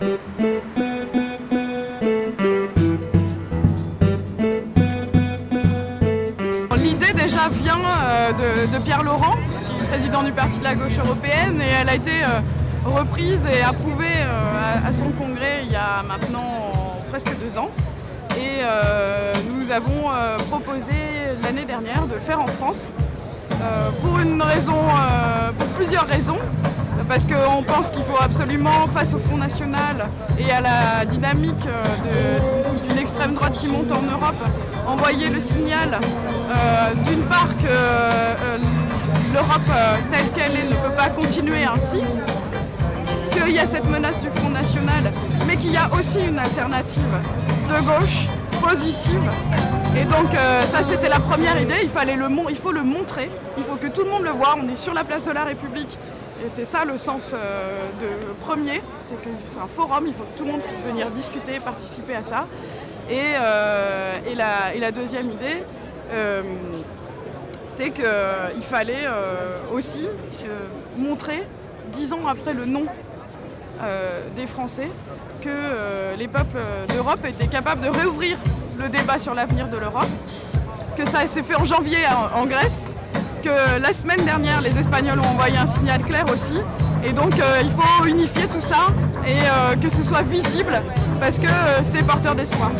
L'idée déjà vient euh, de, Pierre Laurent, président du Parti de la gauche européenne, et elle a été euh, reprise et approuvée euh, à son congrès il y a maintenant presque deux ans. Et nous avons proposé l'année dernière de le faire en France, pour, une raison, pour plusieurs raisons parce qu'on pense qu'il faut absolument, face au Front National et à la dynamique d'une extrême droite qui monte en Europe, envoyer le signal euh, d'une part que euh, l'Europe euh, telle qu'elle est ne peut pas continuer ainsi, qu'il y a cette menace du Front National, mais qu'il y a aussi une alternative de gauche positive. Et donc ça c'était la première idée, il, fallait le, il faut le montrer, il faut que tout le monde le voit, on est sur la place de la République et c'est ça le sens euh, de premier, c'est que c'est un forum, il faut que tout le monde puisse venir discuter, participer à ça. Et, euh, la, deuxième idée, euh, c'est qu'il fallait aussi montrer, dix ans après le nom des Français, que les peuples d'Europe étaient capables de réouvrir le débat sur l'avenir de l'Europe, que ça s'est fait en janvier en Grèce, que la semaine dernière, les Espagnols ont envoyé un signal clair aussi. Et donc euh, il faut unifier tout ça et euh, que ce soit visible parce que euh, c'est porteur d'espoir.